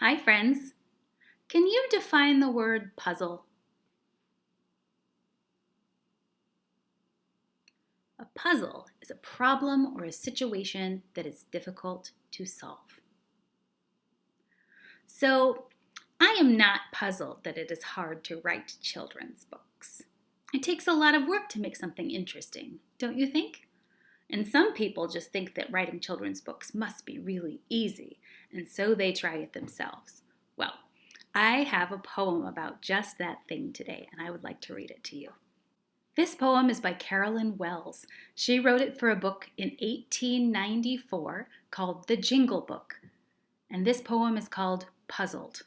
Hi, friends. Can you define the word puzzle? A puzzle is a problem or a situation that is difficult to solve. So, I am not puzzled that it is hard to write children's books. It takes a lot of work to make something interesting, don't you think? And some people just think that writing children's books must be really easy, and so they try it themselves. Well, I have a poem about just that thing today, and I would like to read it to you. This poem is by Carolyn Wells. She wrote it for a book in 1894 called The Jingle Book, and this poem is called Puzzled.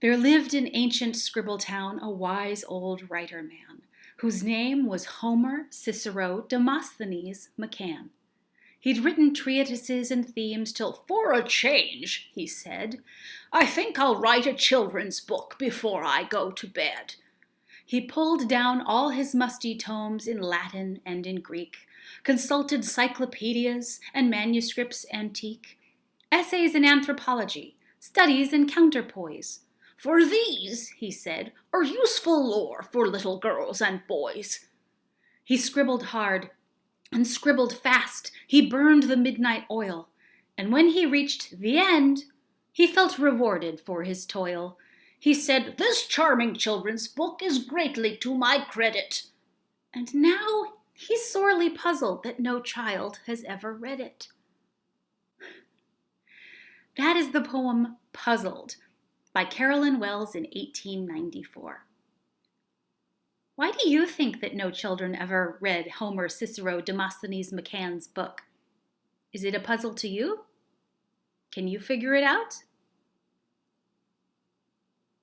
There lived in ancient Scribbletown a wise old writer man, whose name was Homer Cicero Demosthenes McCann. He'd written treatises and themes till, for a change, he said, I think I'll write a children's book before I go to bed. He pulled down all his musty tomes in Latin and in Greek, consulted cyclopedias and manuscripts antique, essays in anthropology, studies in counterpoise. For these, he said, are useful lore for little girls and boys. He scribbled hard, and scribbled fast. He burned the midnight oil, and when he reached the end, he felt rewarded for his toil. He said, This charming children's book is greatly to my credit. And now he's sorely puzzled that no child has ever read it. That is the poem Puzzled by Carolyn Wells in 1894. Why do you think that no children ever read Homer, Cicero, Demosthenes McCann's book? Is it a puzzle to you? Can you figure it out?